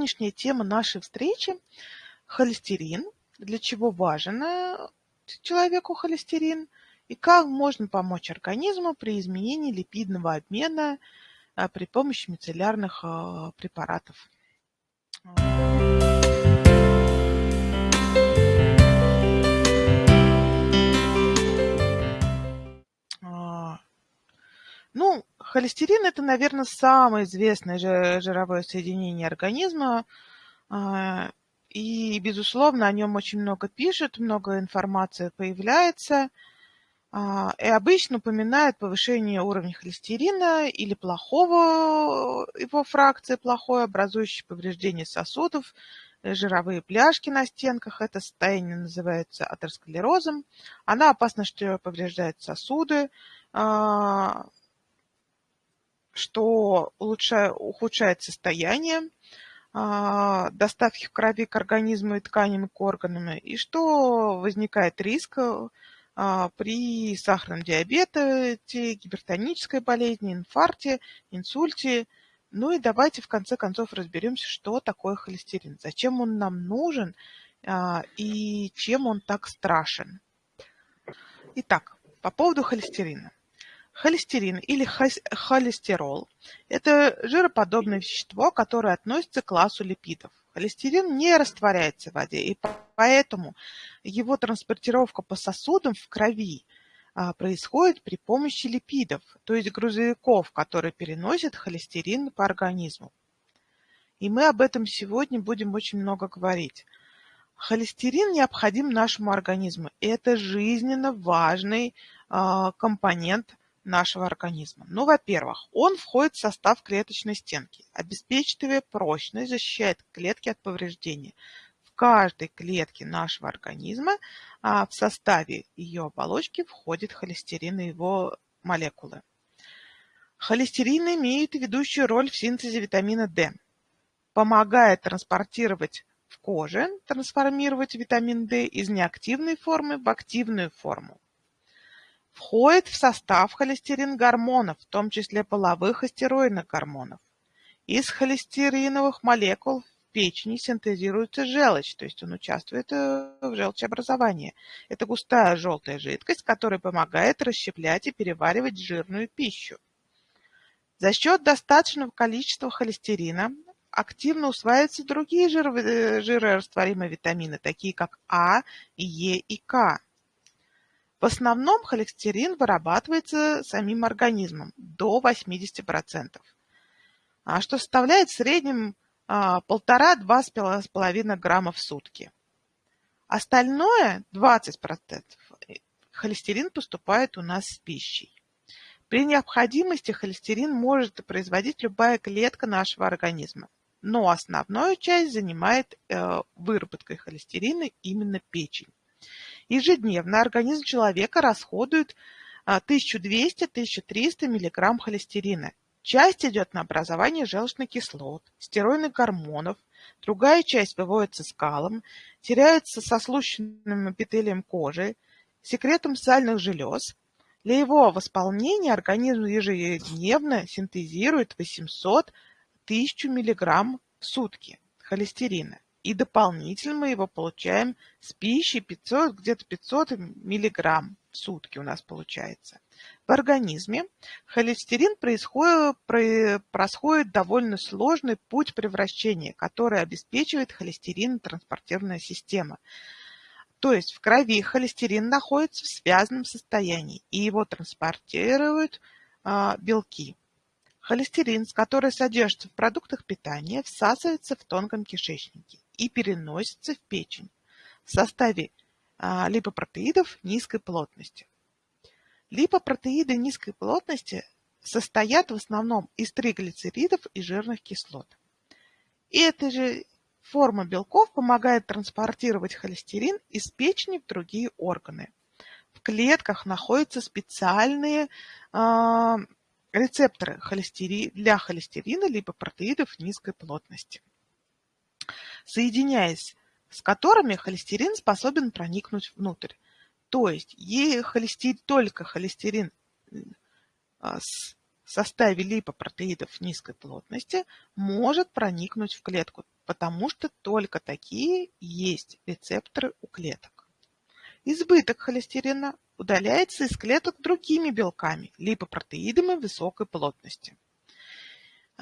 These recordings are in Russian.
сегодняшняя тема нашей встречи – холестерин, для чего важен э, человеку холестерин и как можно помочь организму при изменении липидного обмена э, при помощи мицеллярных э, препаратов. Ну, холестерин – это, наверное, самое известное жировое соединение организма. А, и, безусловно, о нем очень много пишут, много информации появляется. А, и обычно упоминают повышение уровня холестерина или плохого его фракции, плохой, образующий повреждение сосудов, э, жировые пляшки на стенках. Это состояние называется атеросклерозом. Она опасна, что повреждает сосуды, а, что улучшает, ухудшает состояние а, доставки крови к организму и тканям к органам, и что возникает риск а, при сахарном диабете, гипертонической болезни, инфаркте, инсульте. Ну и давайте в конце концов разберемся, что такое холестерин, зачем он нам нужен а, и чем он так страшен. Итак, по поводу холестерина. Холестерин или холестерол – это жироподобное вещество, которое относится к классу липидов. Холестерин не растворяется в воде, и поэтому его транспортировка по сосудам в крови а, происходит при помощи липидов, то есть грузовиков, которые переносят холестерин по организму. И мы об этом сегодня будем очень много говорить. Холестерин необходим нашему организму. Это жизненно важный а, компонент нашего организма? Ну, во-первых, он входит в состав клеточной стенки, обеспечивая прочность, защищает клетки от повреждения. В каждой клетке нашего организма а, в составе ее оболочки входит холестерин и его молекулы. Холестерин имеет ведущую роль в синтезе витамина D, помогает транспортировать в коже, трансформировать витамин D из неактивной формы в активную форму. Входит в состав холестерин гормонов, в том числе половых и стероидных гормонов. Из холестериновых молекул в печени синтезируется желчь, то есть он участвует э, в желчеобразовании. Это густая желтая жидкость, которая помогает расщеплять и переваривать жирную пищу. За счет достаточного количества холестерина активно усваиваются другие э, жирорастворимые витамины, такие как А, Е и К. В основном холестерин вырабатывается самим организмом до 80%, а что составляет в среднем 1,5-2,5 а, грамма в сутки. Остальное, 20%, холестерин поступает у нас с пищей. При необходимости холестерин может производить любая клетка нашего организма, но основную часть занимает э, выработкой холестерина именно печень. Ежедневно организм человека расходует 1200-1300 мг холестерина. Часть идет на образование желчных кислот, стероидных гормонов, другая часть выводится скалом, теряется со слущенным эпителием кожи, секретом сальных желез. Для его восполнения организм ежедневно синтезирует 800 1000 мг в сутки холестерина. И дополнительно мы его получаем с пищей 500, где-то 500 миллиграмм в сутки у нас получается. В организме холестерин происходит, происходит довольно сложный путь превращения, который обеспечивает холестерин транспортированная система. То есть в крови холестерин находится в связанном состоянии, и его транспортируют а, белки. Холестерин, который содержится в продуктах питания, всасывается в тонком кишечнике и переносится в печень в составе а, липопротеидов низкой плотности. Липопротеиды низкой плотности состоят в основном из триглицеридов и жирных кислот. И эта же форма белков помогает транспортировать холестерин из печени в другие органы. В клетках находятся специальные э, рецепторы для холестерина либо протеидов низкой плотности соединяясь с которыми холестерин способен проникнуть внутрь. То есть холестерин, только холестерин а, в составе липопротеидов низкой плотности может проникнуть в клетку. потому что только такие есть рецепторы у клеток. Избыток холестерина удаляется из клеток другими белками, липопротеидами высокой плотности.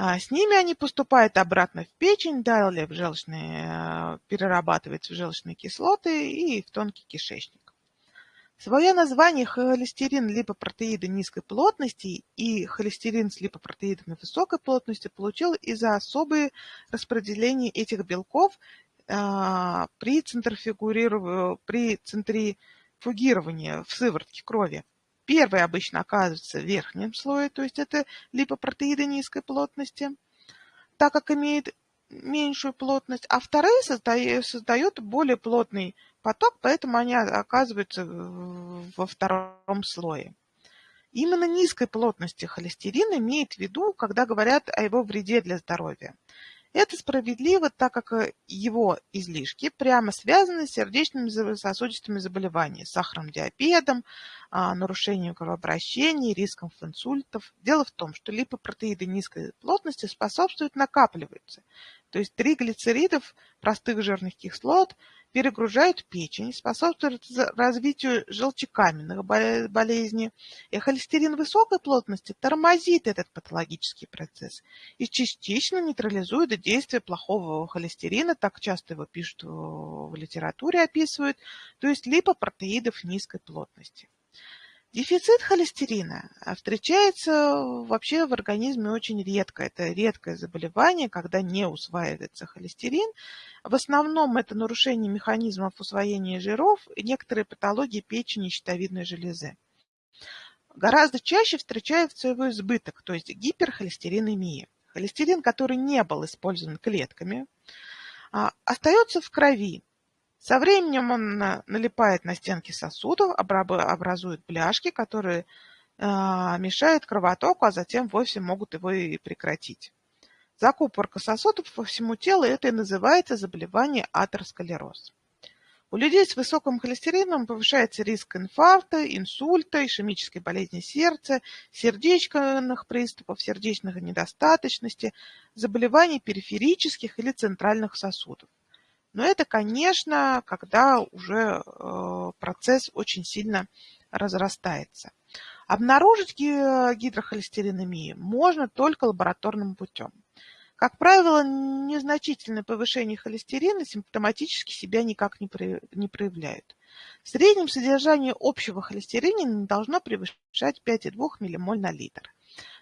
А с ними они поступают обратно в печень, далее в желчные, э, перерабатываются в желчные кислоты и в тонкий кишечник. Свое название холестерин липопротеиды низкой плотности и холестерин с липопротеидами высокой плотности получил из-за особые распределения этих белков при, при центрифугировании в сыворотке крови. Первый обычно оказывается в верхнем слое, то есть это липопротеиды низкой плотности, так как имеет меньшую плотность, а вторые создают, создают более плотный поток, поэтому они оказываются во втором слое. Именно низкой плотности холестерин имеет в виду, когда говорят о его вреде для здоровья. Это справедливо, так как э, его излишки прямо связаны с сердечными сосудистыми заболеваниями, сахарным диабетом, а, нарушением кровообращения, риском инсультов. Дело в том, что липопротеиды низкой плотности способствуют накапливаться. То есть триглицеридов, простых жирных кислот, перегружают печень, способствуют развитию желчекаменных болезней. И холестерин высокой плотности тормозит этот патологический процесс и частично нейтрализует действие плохого холестерина, так часто его пишут в литературе, описывают, то есть липопротеидов низкой плотности. Дефицит холестерина а, встречается вообще в организме очень редко. Это редкое заболевание, когда не усваивается холестерин. В основном это нарушение механизмов усвоения жиров и некоторые патологии печени и щитовидной железы. Гораздо чаще встречается его избыток, то есть гиперхолестеринемия. Холестерин, который не был использован клетками, а, остается в крови, со временем он налипает на стенки сосудов, образует бляшки, которые а, мешают кровотоку, а затем вовсе могут его и прекратить. Закупорка сосудов по всему телу – это и называется заболевание атеросклероз. У людей с высоким холестерином повышается риск инфаркта, инсульта, ишемической болезни сердца, сердечных приступов, сердечной недостаточности, заболеваний периферических или центральных сосудов. Но это, конечно, когда уже э, процесс очень сильно разрастается. Обнаружить гидрохолестеринемию можно только лабораторным путем. Как правило, незначительное повышение холестерина симптоматически себя никак не проявляют. В среднем содержание общего холестерина не должно превышать 5,2 ммоль на литр.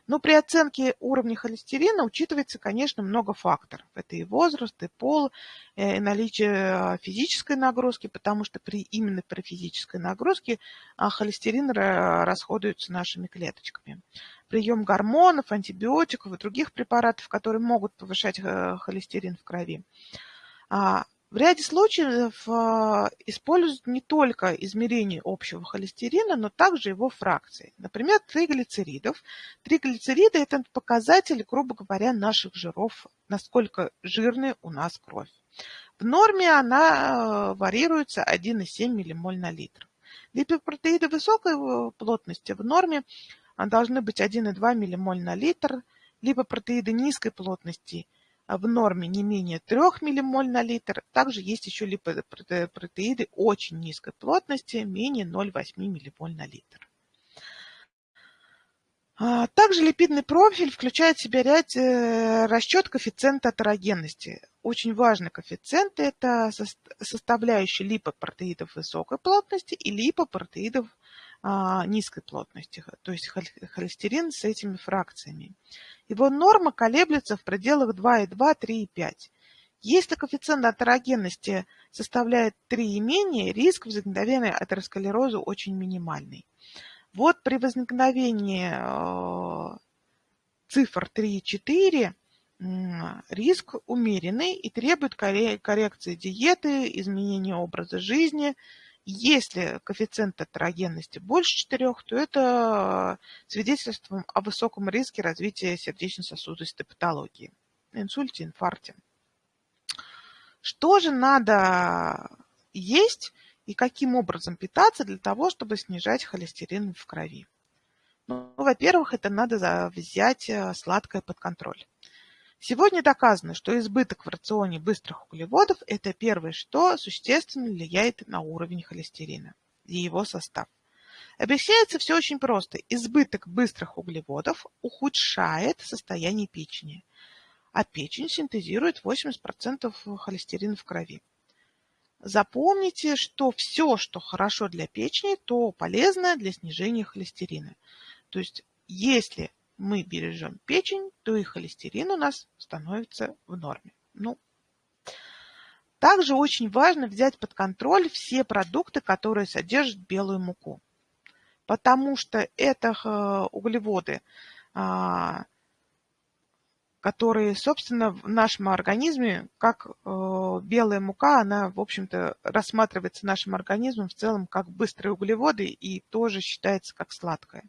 Но при оценке уровня холестерина учитывается, конечно, много факторов. Это и возраст, и пол, э, и наличие а, физической нагрузки, потому что при, именно при физической нагрузке а, холестерин расходуется нашими клеточками. Прием гормонов, антибиотиков и других препаратов, которые могут повышать э, холестерин в крови. В ряде случаев а, используют не только измерение общего холестерина, но также его фракции. Например, триглицеридов. Триглицериды – это показатель, грубо говоря, наших жиров, насколько жирная у нас кровь. В норме она варьируется 1,7 ммоль на литр. Липопротеиды высокой э, плотности в норме должны быть 1,2 ммоль на литр, либо протеиды низкой плотности в норме не менее 3 ммоль на литр. Также есть еще липопротеиды очень низкой плотности, менее 0,8 ммоль на литр. А, также липидный профиль включает в себя ряд э, расчет коэффициента атерогенности. Очень важный коэффициент – это составляющий липопротеидов высокой плотности и липопротеидов низкой плотности, то есть холестерин с этими фракциями. Его норма колеблется в пределах 2,2, 3,5. Если коэффициент атерогенности составляет 3 и менее, риск возникновения атеросклероза очень минимальный. Вот при возникновении э, цифр 3 и 4 риск умеренный и требует коррекции диеты, изменения образа жизни, если коэффициент атерогенности больше 4, то это свидетельство о высоком риске развития сердечно-сосудистой патологии, инсульте, инфаркте. Что же надо есть и каким образом питаться для того, чтобы снижать холестерин в крови? Ну, во-первых, это надо взять э, сладкое под контроль. Сегодня доказано, что избыток в рационе быстрых углеводов – это первое, что существенно влияет на уровень холестерина и его состав. Объясняется все очень просто. Избыток быстрых углеводов ухудшает состояние печени, а печень синтезирует 80% холестерина в крови. Запомните, что все, что хорошо для печени, то полезно для снижения холестерина. То есть, если мы бережем печень, то и холестерин у нас становится в норме. Ну, также очень важно взять под контроль все продукты, которые содержат белую муку, потому что это э, углеводы, а, которые, собственно, в нашем организме, как э, белая мука, она, в общем-то, рассматривается нашим организмом в целом как быстрые углеводы и тоже считается как сладкое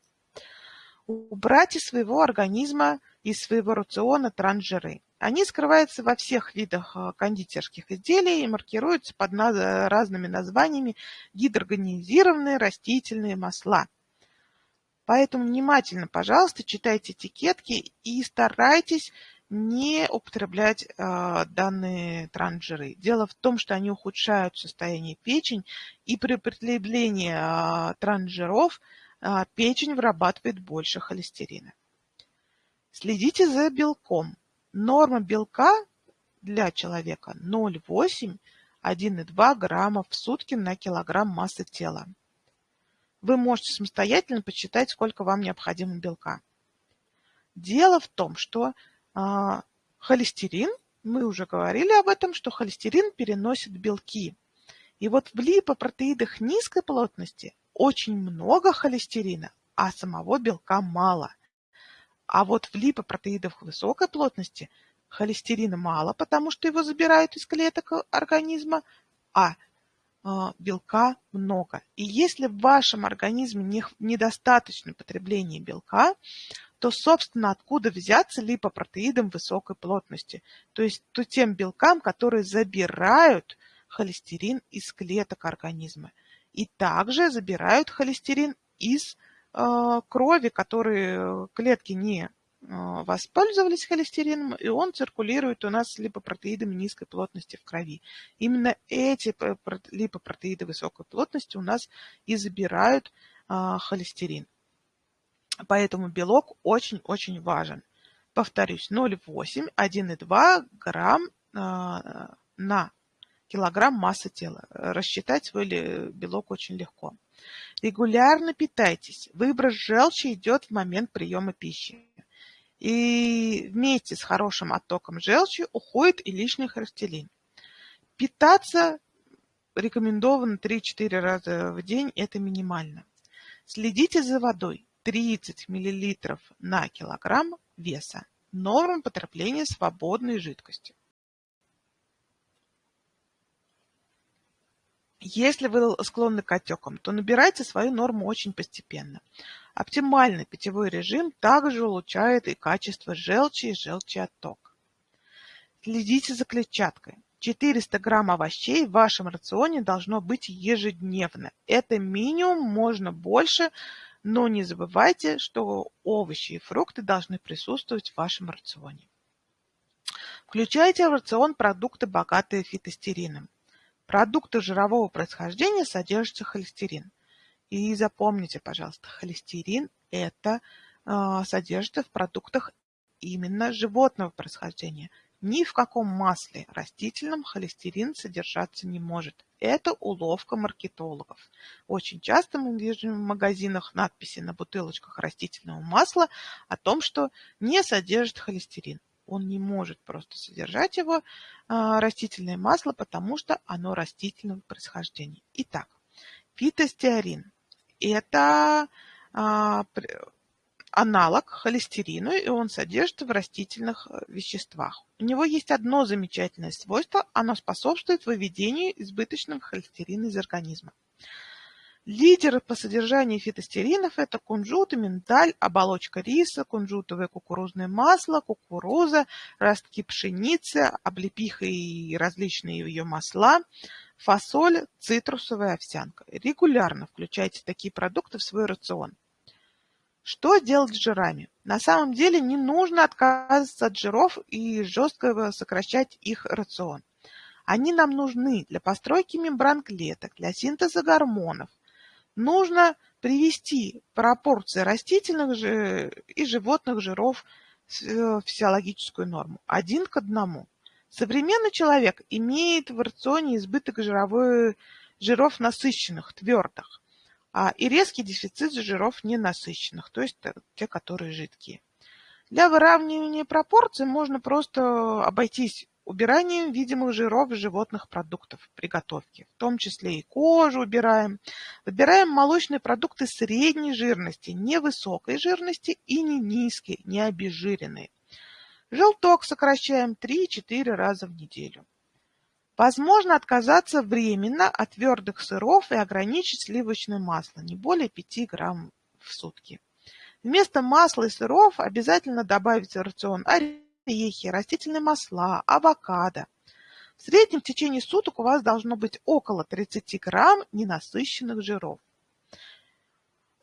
убрать из своего организма, из своего рациона трансжиры. Они скрываются во всех видах э, кондитерских изделий и маркируются под разными названиями гидрогенизированные растительные масла. Поэтому внимательно, пожалуйста, читайте этикетки и старайтесь не употреблять э, данные трансжиры. Дело в том, что они ухудшают состояние печени, и при употреблении э, а, печень вырабатывает больше холестерина. Следите за белком. Норма белка для человека 0,8-1,2 граммов в сутки на килограмм массы тела. Вы можете самостоятельно посчитать, сколько вам необходимо белка. Дело в том, что э, холестерин, мы уже говорили об этом, что холестерин переносит белки. И вот в липопротеидах низкой плотности очень много холестерина, а самого белка мало. А вот в липопротеидах высокой плотности холестерина мало, потому что его забирают из клеток организма, а э, белка много. И если в вашем организме не, недостаточно потребления белка, то, собственно, откуда взяться липопротеидам высокой плотности? То есть то тем белкам, которые забирают холестерин из клеток организма и также забирают холестерин из э, крови, которые клетки не э, воспользовались холестерином, и он циркулирует у нас липопротеидами низкой плотности в крови. Именно эти липопротеиды высокой плотности у нас и забирают э, холестерин. Поэтому белок очень-очень важен. Повторюсь, 0,8, 1,2 грамм на килограмм массы тела. Рассчитать свой белок очень легко. Регулярно питайтесь. Выброс желчи идет в момент приема пищи. И вместе с хорошим оттоком желчи уходит и лишний холестерин. Питаться рекомендовано 3-4 раза в день, это минимально. Следите за водой. 30 мл на килограмм веса. Норма потребления свободной жидкости. Если вы склонны к отекам, то набирайте свою норму очень постепенно. Оптимальный питьевой режим также улучшает и качество желчи и желчеотток. Следите за клетчаткой. 400 грамм овощей в вашем рационе должно быть ежедневно. Это минимум, можно больше, но не забывайте, что овощи и фрукты должны присутствовать в вашем рационе. Включайте в рацион продукты, богатые фитостерином продукты жирового происхождения содержится холестерин. И запомните, пожалуйста, холестерин это э, содержится в продуктах именно животного происхождения. Ни в каком масле растительном холестерин содержаться не может. Это уловка маркетологов. Очень часто мы видим в магазинах надписи на бутылочках растительного масла о том, что не содержит холестерин он не может просто содержать его, а, растительное масло, потому что оно растительного происхождения. Итак, фитостеарин – это а, аналог холестерину, и он содержится в растительных э, веществах. У него есть одно замечательное свойство – оно способствует выведению избыточного холестерина из организма. Лидеры по содержанию фитостеринов – это кунжут, миндаль, оболочка риса, кунжутовое кукурузное масло, кукуруза, ростки пшеницы, облепиха и различные ее масла, фасоль, цитрусовая овсянка. Регулярно включайте такие продукты в свой рацион. Что делать с жирами? На самом деле не нужно отказываться от жиров и жестко сокращать их рацион. Они нам нужны для постройки мембран клеток, для синтеза гормонов. Нужно привести пропорции растительных и животных жиров в физиологическую норму, один к одному. Современный человек имеет в рационе избыток жировой, жиров насыщенных, твердых, а, и резкий дефицит жиров ненасыщенных, то есть те, которые жидкие. Для выравнивания пропорций можно просто обойтись убиранием видимых жиров животных продуктов при готовке. В том числе и кожу убираем. Выбираем молочные продукты средней жирности, невысокой жирности и не низкой, не обезжиренные. Желток сокращаем 3-4 раза в неделю. Возможно отказаться временно от твердых сыров и ограничить сливочное масло, не более 5 грамм в сутки. Вместо масла и сыров обязательно добавить в рацион орехи, растительные масла, авокадо. В среднем в течение суток у вас должно быть около 30 грамм ненасыщенных жиров.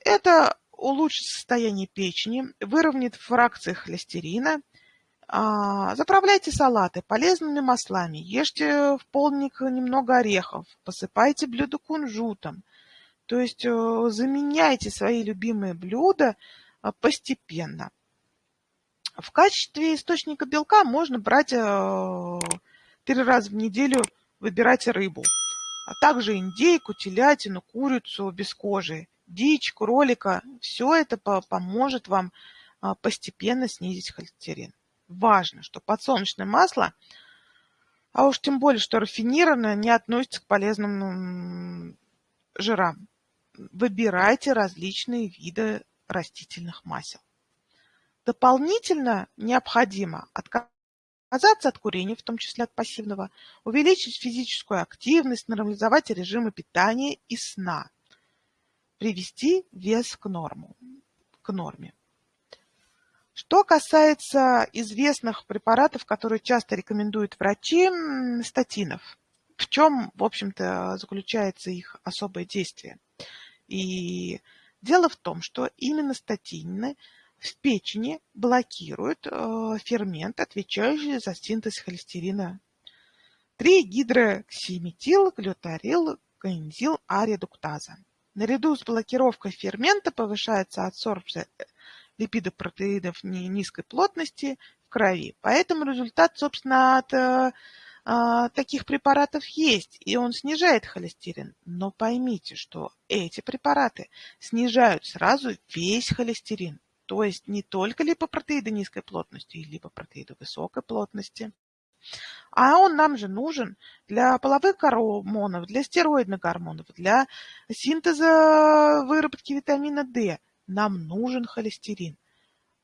Это улучшит состояние печени, выровняет фракции холестерина – а, заправляйте салаты полезными маслами, ешьте в полдник немного орехов, посыпайте блюдо кунжутом. То есть э, заменяйте свои любимые блюда э, постепенно. В качестве источника белка можно брать э, три раза в неделю, выбирать рыбу, а также индейку, телятину, курицу без кожи, дичь, кролика. Все это поможет вам постепенно снизить холестерин важно, что подсолнечное масло, а уж тем более, что рафинированное, не относится к полезным жирам. Выбирайте различные виды растительных масел. Дополнительно необходимо отказаться от курения, в том числе от пассивного, увеличить физическую активность, нормализовать режимы питания и сна, привести вес к, норму, к норме. Что касается известных препаратов, которые часто рекомендуют врачи, статинов, в чем, в общем-то, заключается их особое действие? И дело в том, что именно статины в печени блокируют э, фермент, отвечающий за синтез холестерина. 3-гидроксиметил, глютарил, коэнзил А-редуктаза. Наряду с блокировкой фермента повышается адсорбция липидопротеидов низкой плотности в крови. Поэтому результат, собственно, от э, а, таких препаратов есть, и он снижает холестерин. Но поймите, что эти препараты снижают сразу весь холестерин. То есть не только липопротеиды низкой плотности и липопротеиды высокой плотности. А он нам же нужен для половых гормонов, для стероидных гормонов, для синтеза выработки витамина D нам нужен холестерин.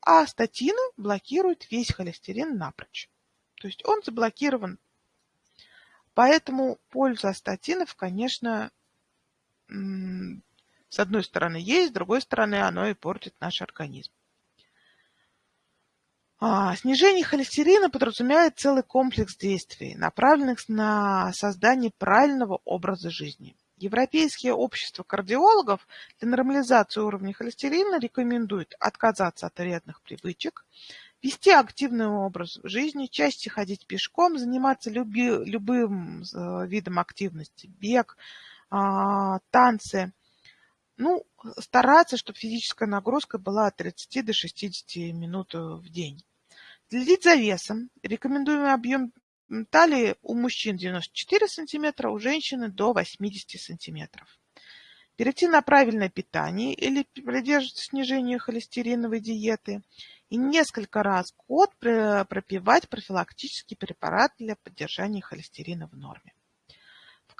А статины блокируют весь холестерин напрочь. То есть он заблокирован. Поэтому польза статинов, конечно, с одной стороны есть, с другой стороны оно и портит наш организм. А, снижение холестерина подразумевает целый комплекс действий, направленных на создание правильного образа жизни. Европейские общества кардиологов для нормализации уровня холестерина рекомендуют отказаться от вредных привычек, вести активный образ жизни, чаще ходить пешком, заниматься люби, любым э, видом активности, бег, а, танцы. Ну, стараться, чтобы физическая нагрузка была от 30 до 60 минут в день. Следить за весом. Рекомендуемый объем Талии у мужчин 94 сантиметра, у женщины до 80 сантиметров. Перейти на правильное питание или придерживаться снижения холестериновой диеты и несколько раз в год пропивать профилактический препарат для поддержания холестерина в норме.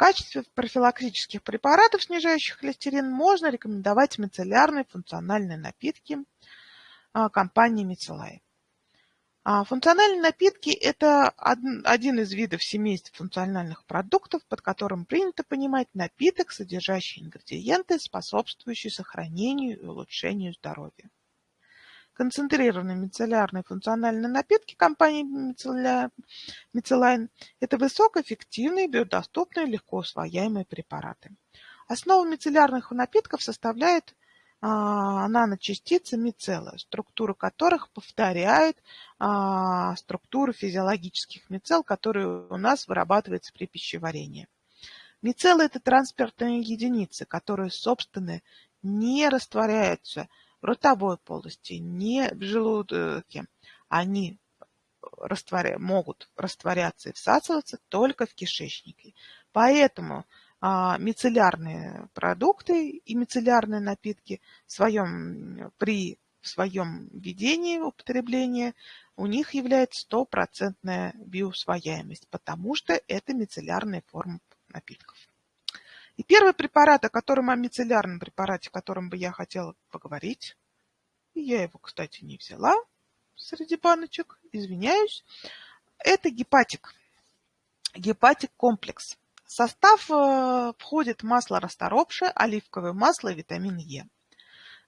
Качестве профилактических препаратов, снижающих холестерин, можно рекомендовать мицеллярные функциональные напитки а, компании Мицелай. А функциональные напитки – это один из видов семейства функциональных продуктов, под которым принято понимать напиток, содержащий ингредиенты, способствующие сохранению и улучшению здоровья. Концентрированные мицеллярные функциональные напитки компании Мицеллайн – это высокоэффективные, биодоступные, легко усвояемые препараты. Основу мицеллярных напитков составляют а, наночастицы мицеллы, структуры которых повторяют а, структуру физиологических мицелл, которые у нас вырабатываются при пищеварении. Мицеллы – это транспортные единицы, которые, собственно, не растворяются ротовой полости, не в желудке. Они растворя... могут растворяться и всасываться только в кишечнике. Поэтому а, мицеллярные продукты и мицеллярные напитки в своем, при своем ведении употребления у них является стопроцентная биоусвояемость, потому что это мицеллярная форма напитков. И первый препарат, о котором, о мицеллярном препарате, о котором бы я хотела поговорить, и я его, кстати, не взяла среди баночек, извиняюсь, это гепатик. Гепатик комплекс. В состав э, входит масло расторопшее, оливковое масло и витамин Е.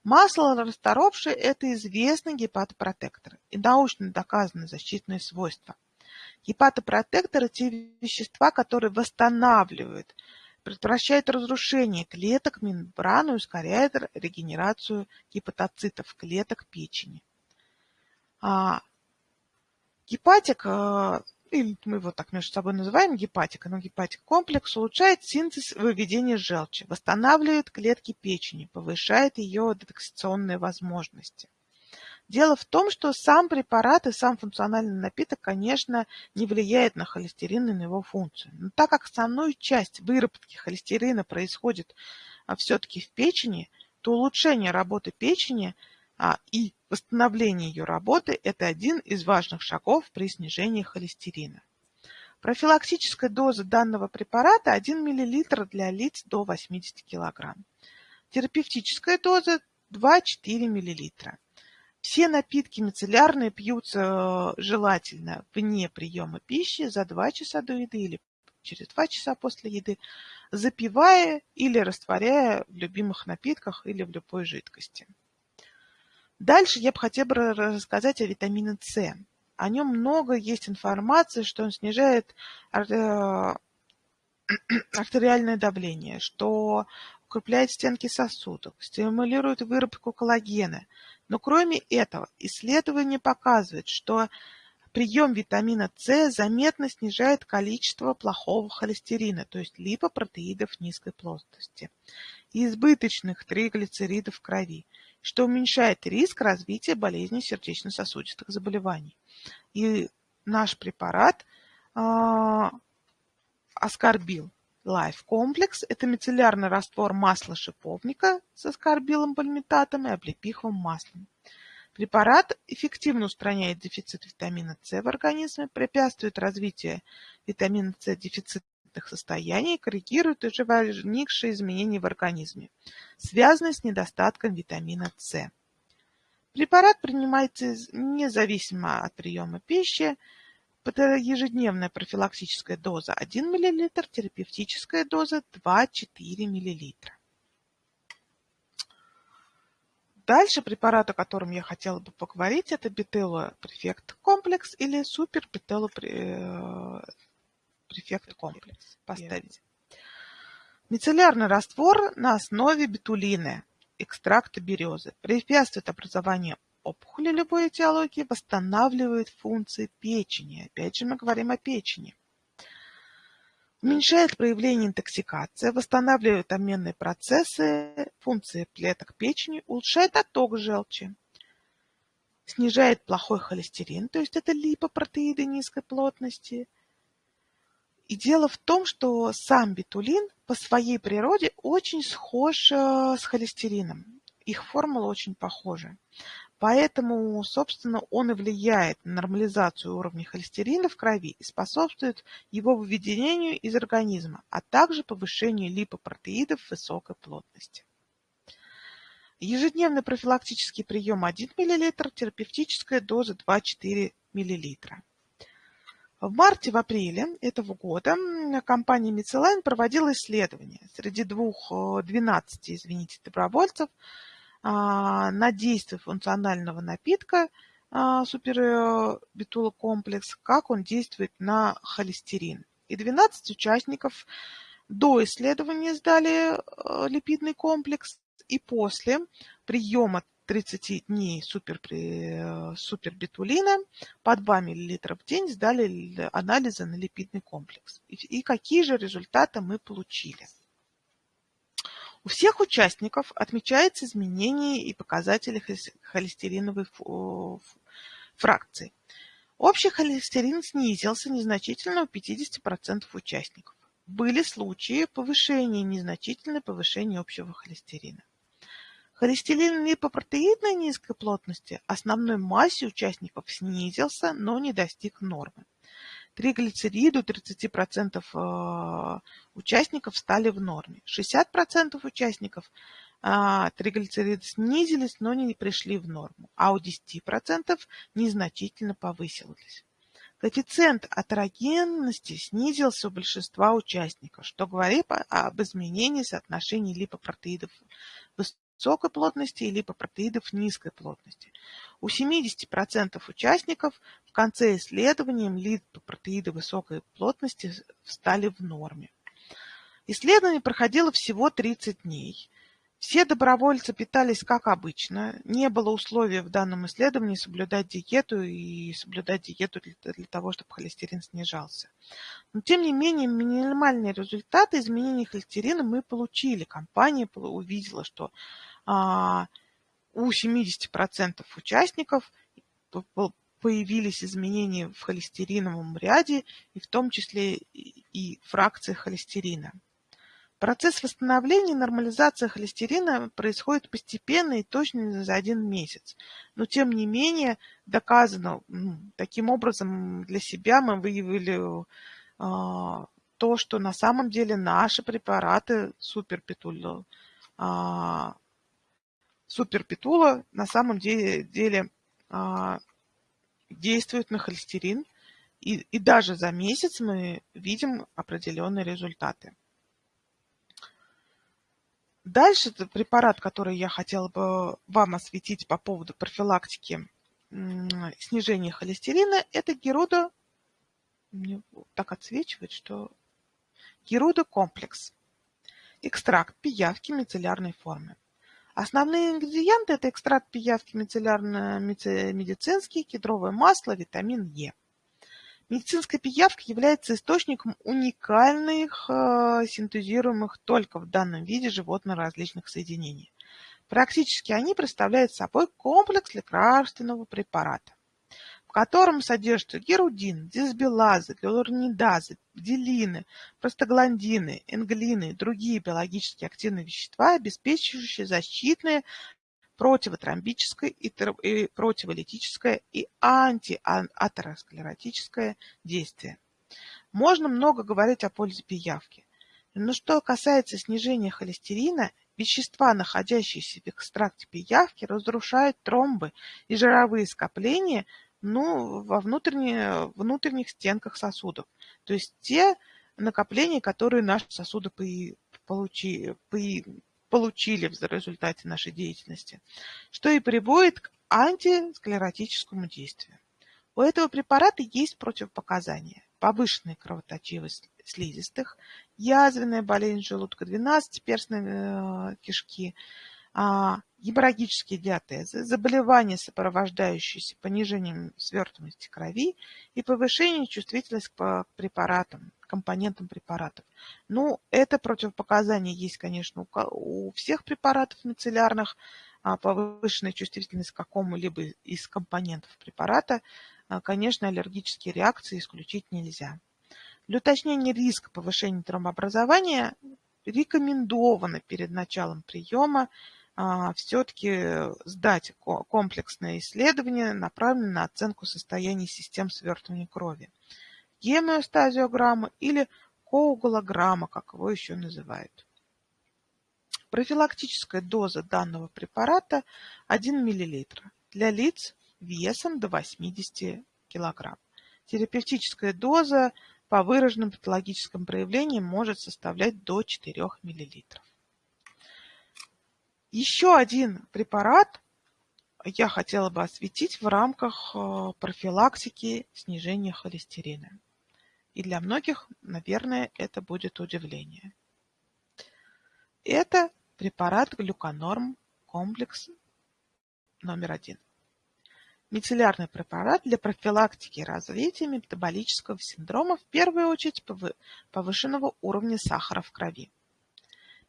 Масло расторопшее – это известный гепатопротектор и научно доказанные защитные свойства. Гепатопротекторы – те вещества, которые восстанавливают, предотвращают разрушение клеток мембраны и ускоряют регенерацию гепатоцитов клеток печени. А, гепатик э, или мы его так между собой называем гепатика, но гепатик комплекс улучшает синтез выведения желчи, восстанавливает клетки печени, повышает ее детоксикационные возможности. Дело в том, что сам препарат и сам функциональный напиток, конечно, не влияет на холестерин и на его функцию. Но так как основную часть выработки холестерина происходит а, все-таки в печени, то улучшение работы печени а, и Восстановление ее работы – это один из важных шагов при снижении холестерина. Профилактическая доза данного препарата 1 мл для лиц до 80 кг. Терапевтическая доза 2-4 мл. Все напитки мицеллярные пьются э, желательно вне приема пищи за 2 часа до еды или через 2 часа после еды, запивая или растворяя в любимых напитках или в любой жидкости. Дальше я бы хотела бы рассказать о витамине С. О нем много есть информации, что он снижает э, артериальное давление, что укрепляет стенки сосудов, стимулирует выработку коллагена. Но кроме этого, исследования показывают, что прием витамина С заметно снижает количество плохого холестерина, то есть липопротеидов низкой плотности, и избыточных триглицеридов в крови что уменьшает риск развития болезней сердечно-сосудистых заболеваний. И наш препарат э, аскорбил Complex – это мицеллярный раствор масла шиповника с аскорбилом пальмитатом и облепиховым маслом. Препарат эффективно устраняет дефицит витамина С в организме, препятствует развитию витамина С дефицита конфликтных состояний корректирует уже возникшие изменения в организме, связанные с недостатком витамина С. Препарат принимается независимо от приема пищи. Ежедневная профилактическая доза 1 мл, терапевтическая доза 2-4 мл. Дальше препарат, о котором я хотела бы поговорить, это бетелопрефект комплекс или супербетелопрефект префект комплекс поставить. Мицеллярный раствор на основе бетулины, экстракта березы, препятствует образованию опухоли любой этиологии, восстанавливает функции печени. Опять же мы говорим о печени. Уменьшает проявление интоксикации, восстанавливает обменные процессы, функции клеток печени, улучшает отток желчи, снижает плохой холестерин, то есть это липопротеиды низкой плотности – и дело в том, что сам бетулин по своей природе очень схож э, с холестерином. Их формула очень похожа. Поэтому, собственно, он и влияет на нормализацию уровня холестерина в крови и способствует его выведению из организма, а также повышению липопротеидов высокой плотности. Ежедневный профилактический прием 1 мл, терапевтическая доза 2-4 мл. В марте, в апреле этого года компания Мицелайн проводила исследование среди двух, 12, э, извините, добровольцев на действие функционального напитка а, супербетулокомплекс, как он действует на холестерин. И 12 участников до исследования сдали э, липидный комплекс, и после приема 30 дней супер, супербитулина по 2 мл в день сдали анализы на липидный комплекс. И, и какие же результаты мы получили? У всех участников отмечается изменение и показатели холестериновой фракции. Общий холестерин снизился незначительно у 50% участников. Были случаи повышения, незначительное повышение общего холестерина. Холестерин липопротеидной низкой плотности основной массе участников снизился, но не достиг нормы. Триглицериды у 30% э, участников стали в норме. 60% участников а, триглицериды снизились, но не пришли в норму, а у 10% незначительно повысились. Коэффициент атерогенности снизился у большинства участников, что говорит об изменении соотношения липопротеидов высокой плотности и липопротеидов низкой плотности. У 70% участников в конце исследования липопротеиды высокой плотности стали в норме. Исследование проходило всего 30 дней. Все добровольцы питались как обычно. Не было условия в данном исследовании соблюдать диету и соблюдать диету для, для того, чтобы холестерин снижался. Но тем не менее, минимальные результаты изменения холестерина мы получили. Компания увидела, что а, у 70% участников появились изменения в холестериновом ряде, и в том числе и фракции холестерина. Процесс восстановления и нормализации холестерина происходит постепенно и точно за один месяц. Но тем не менее доказано, таким образом для себя мы выявили э, то, что на самом деле наши препараты суперпитула, э, а, суперпитула на самом деле, деле э, действуют на холестерин. И, и даже за месяц мы видим определенные результаты. Дальше препарат, который я хотела бы вам осветить по поводу профилактики снижения холестерина, это геруда, мне так отсвечивает, что геруда комплекс. Экстракт пиявки мицеллярной формы. Основные ингредиенты – это экстракт пиявки мицеллярно-медицинский, кедровое масло, витамин Е. Медицинская пиявка является источником уникальных, э, синтезируемых только в данном виде животно-различных соединений. Практически они представляют собой комплекс лекарственного препарата, в котором содержатся герудин, дисбилазы, гиалуронидазы, бделины, простагландины, энглины и другие биологически активные вещества, обеспечивающие защитные противотромбическое и противолитическое и антиатеросклеротическое действие. Можно много говорить о пользе пиявки. Но что касается снижения холестерина, вещества, находящиеся в экстракте пиявки, разрушают тромбы и жировые скопления ну, во внутренне, внутренних стенках сосудов. То есть те накопления, которые наши сосуды получи, получили в результате нашей деятельности, что и приводит к антисклеротическому действию. У этого препарата есть противопоказания. Повышенная кровоточивость слизистых, язвенная болезнь желудка-12, перстной э, кишки, а, геморрагические диатезы, заболевания, сопровождающиеся понижением свертываемости крови и повышение чувствительности к препаратам, компонентам препаратов. Ну, это противопоказание есть, конечно, у всех препаратов мицеллярных, а, повышенная чувствительность к какому-либо из компонентов препарата. А, конечно, аллергические реакции исключить нельзя. Для уточнения риска повышения тромбообразования рекомендовано перед началом приема а, все-таки сдать комплексное исследование, направленное на оценку состояния систем свертывания крови гемиостазиограмма или коагулограмма, как его еще называют. Профилактическая доза данного препарата 1 мл для лиц весом до 80 кг. Терапевтическая доза по выраженным патологическим проявлениям может составлять до 4 мл. Еще один препарат я хотела бы осветить в рамках э, профилактики снижения холестерина. И для многих, наверное, это будет удивление. Это препарат глюконорм комплекс номер один. Мицеллярный препарат для профилактики развития метаболического синдрома, в первую очередь повышенного уровня сахара в крови.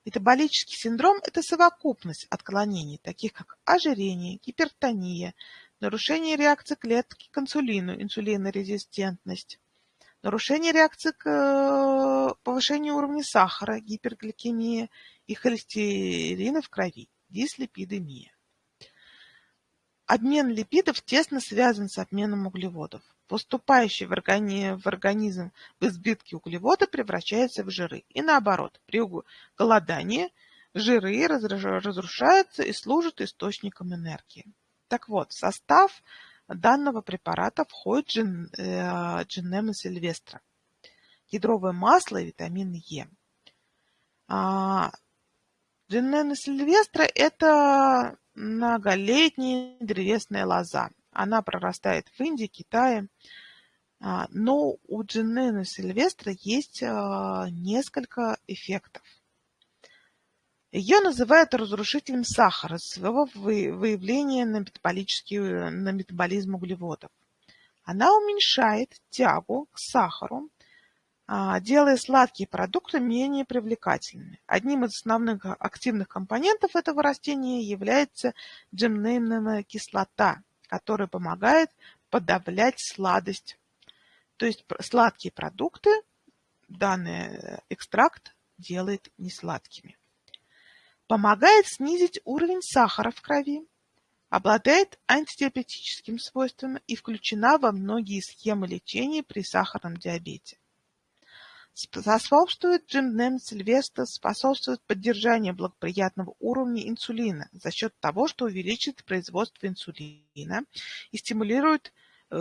Метаболический синдром – это совокупность отклонений, таких как ожирение, гипертония, нарушение реакции клетки к инсулину, инсулинорезистентность, нарушение реакции к э, повышению уровня сахара, гипергликемия и холестерина в крови, дислепидемия. Обмен липидов тесно связан с обменом углеводов. Поступающие в, органи... в организм в избытке углеводы превращаются в жиры. И наоборот, при голодании жиры разрушаются и служат источником энергии. Так вот, в состав данного препарата входит джин, э, джинема сильвестра, ядровое масло и витамин Е. А, джинема сильвестра – это многолетняя древесная лоза. Она прорастает в Индии, Китае. А, но у джинена сильвестра есть а, несколько эффектов. Ее называют разрушителем сахара своего выявления на, на метаболизм углеводов. Она уменьшает тягу к сахару, а, делая сладкие продукты менее привлекательными. Одним из основных активных компонентов этого растения является джемнеймная кислота, которая помогает подавлять сладость. То есть сладкие продукты данный экстракт делает несладкими помогает снизить уровень сахара в крови, обладает антидиабетическим свойством и включена во многие схемы лечения при сахарном диабете. Способствует Джимнем Сильвестр, способствует поддержанию благоприятного уровня инсулина за счет того, что увеличит производство инсулина и стимулирует э,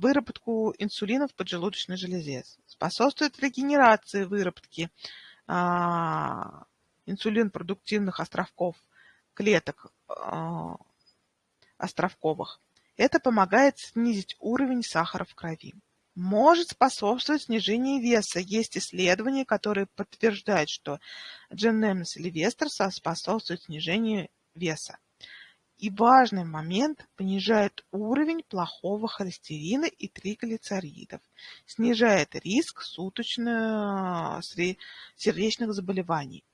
выработку инсулина в поджелудочной железе, способствует регенерации выработки э, инсулин-продуктивных островков клеток а, островковых. Это помогает снизить уровень сахара в крови. Может способствовать снижению веса. Есть исследования, которые подтверждают, что Дженнем Сильвестр способствует снижению веса. И важный момент – понижает уровень плохого холестерина и триглицеридов, снижает риск суточных сердечных заболеваний.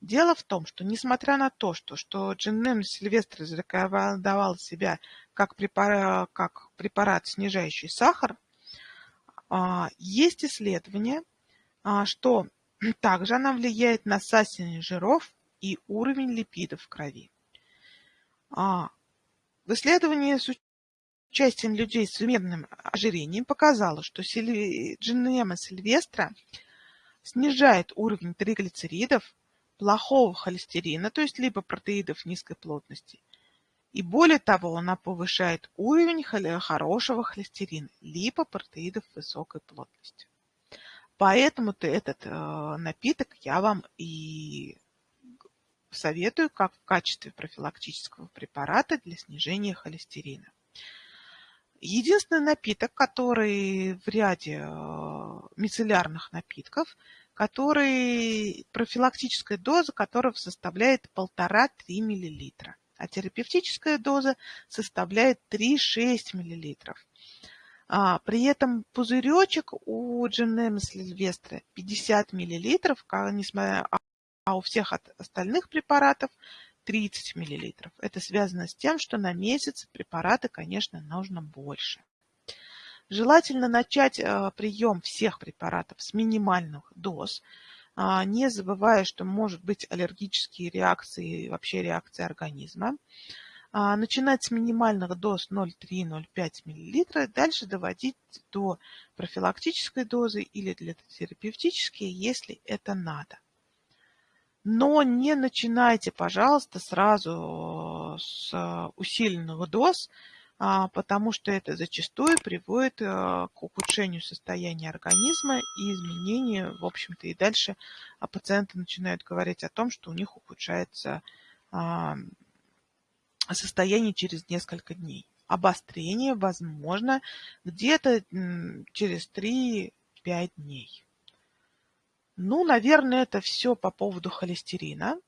Дело в том, что несмотря на то, что, что Джиннем Сильвестр зарекомендовал себя как препарат, как препарат, снижающий сахар, а, есть исследование, а, что также она влияет на сасение жиров и уровень липидов в крови. А, в исследовании с участием людей с умеренным ожирением показало, что джинема сильвестра снижает уровень триглицеридов, плохого холестерина, то есть липопротеидов низкой плотности. И более того, она повышает уровень хорошего холестерина, липопротеидов высокой плотности. Поэтому-то этот э, напиток я вам и советую как в качестве профилактического препарата для снижения холестерина. Единственный напиток, который в ряде э, мицеллярных напитков который, профилактическая доза которого составляет 1,5-3 мл, а терапевтическая доза составляет 3-6 мл. А, при этом пузыречек у Дженема Сильвестра 50 мл, несмотря, а у всех остальных препаратов 30 мл. Это связано с тем, что на месяц препараты, конечно, нужно больше. Желательно начать э, прием всех препаратов с минимальных доз, а, не забывая, что может быть аллергические реакции, вообще реакции организма. А, начинать с минимальных доз 0,3-0,5 мл, дальше доводить до профилактической дозы или для терапевтической, если это надо. Но не начинайте, пожалуйста, сразу с усиленного доз, а, потому что это зачастую приводит а, к ухудшению состояния организма и изменению, в общем-то, и дальше а, пациенты начинают говорить о том, что у них ухудшается состояние через несколько дней. Обострение возможно где-то через 3-5 дней. Ну, наверное, это все по поводу холестерина.